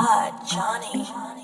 God, Johnny.